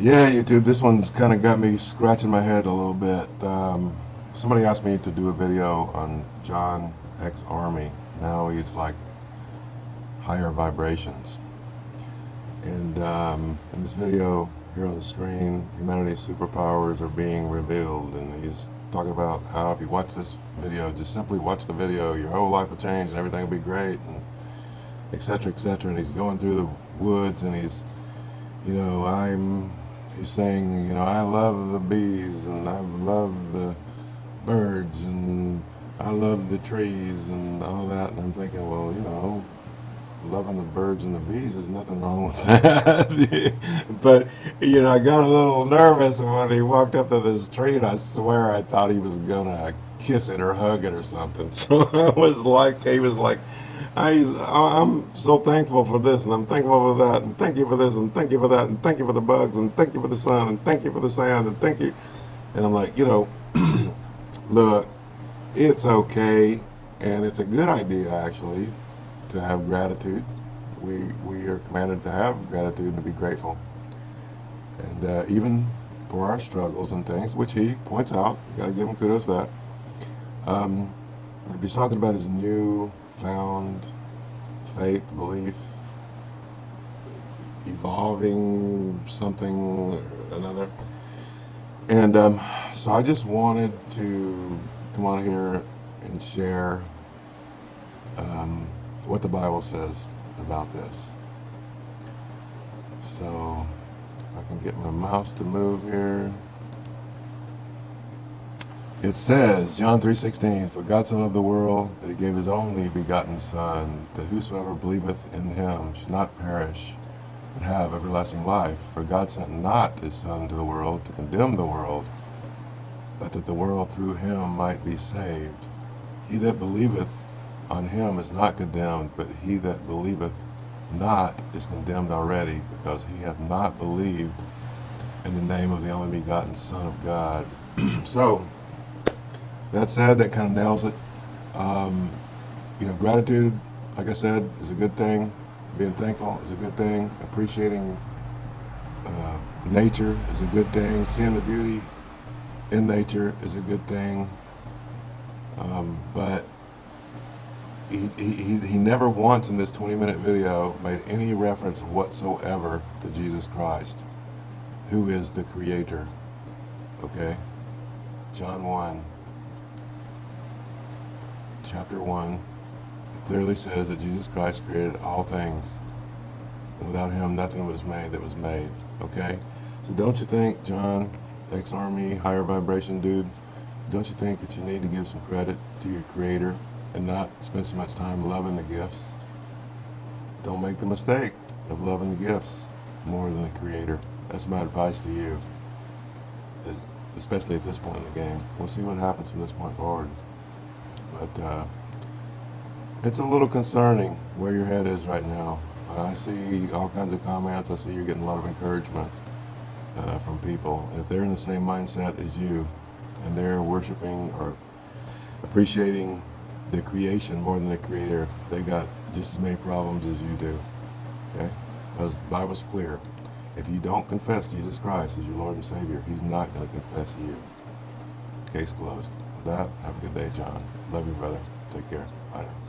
Yeah, YouTube, this one's kind of got me scratching my head a little bit. Um, somebody asked me to do a video on John X Army. Now he's like higher vibrations. And um, in this video here on the screen, humanity's superpowers are being revealed. And he's talking about how if you watch this video, just simply watch the video, your whole life will change and everything will be great, and etc. etc. And he's going through the woods and he's, you know, I'm he's saying, you know, I love the bees and I love the birds and I love the trees and all that. And I'm thinking, well, you know, loving the birds and the bees, there's nothing wrong with that. but, you know, I got a little nervous when he walked up to this tree and I swear I thought he was going to kiss it or hugging or something. So I was like, he was like, I, I'm so thankful for this, and I'm thankful for that, and thank you for this, and thank you for that, and thank you for the bugs, and thank you for the sun, and thank you for the sand, and thank you. And I'm like, you know, look, it's okay, and it's a good idea, actually, to have gratitude. We, we are commanded to have gratitude and to be grateful. And uh, even for our struggles and things, which he points out, you got to give him kudos for that. Um, he's talking about his new found faith, belief, evolving something another. And um, so I just wanted to come on here and share um, what the Bible says about this. So if I can get my mouse to move here. It says, John 3.16, For God so loved the world that he gave his only begotten Son, that whosoever believeth in him should not perish, but have everlasting life. For God sent not his Son into the world to condemn the world, but that the world through him might be saved. He that believeth on him is not condemned, but he that believeth not is condemned already, because he hath not believed in the name of the only begotten Son of God. so, that said, that kind of nails it. Um, you know, gratitude, like I said, is a good thing. Being thankful is a good thing. Appreciating uh, nature is a good thing. Seeing the beauty in nature is a good thing. Um, but he, he, he never once in this 20 minute video made any reference whatsoever to Jesus Christ, who is the creator. Okay? John 1 chapter 1 it clearly says that Jesus Christ created all things. And without him, nothing was made that was made. Okay? So don't you think, John, ex-army, higher vibration dude, don't you think that you need to give some credit to your creator and not spend so much time loving the gifts? Don't make the mistake of loving the gifts more than the creator. That's my advice to you, especially at this point in the game. We'll see what happens from this point forward. But uh, it's a little concerning where your head is right now. I see all kinds of comments. I see you're getting a lot of encouragement uh, from people. If they're in the same mindset as you, and they're worshiping or appreciating the creation more than the creator, they got just as many problems as you do. Okay? Because the Bible's clear. If you don't confess Jesus Christ as your Lord and Savior, He's not going to confess you. Case closed. That, have a good day, John. Love you, brother. Take care. Bye now.